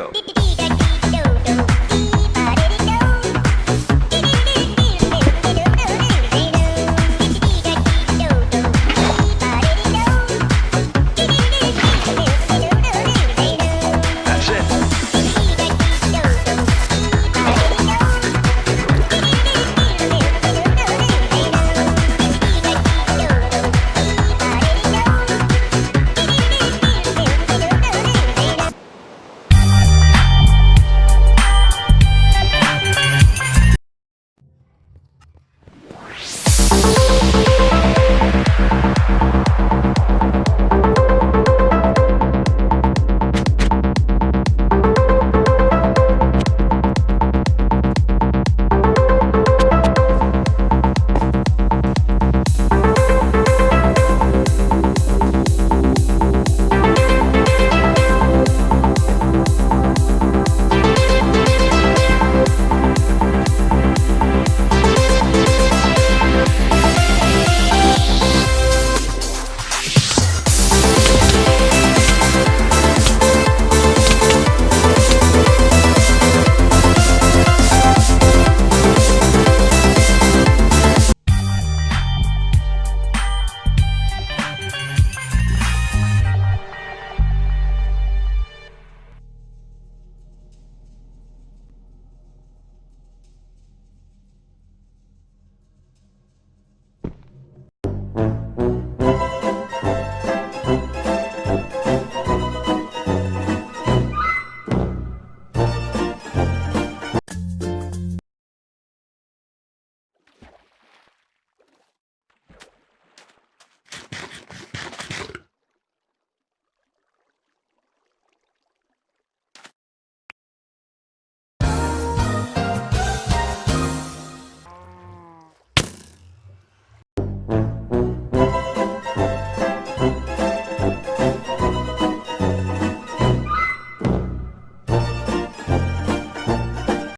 go.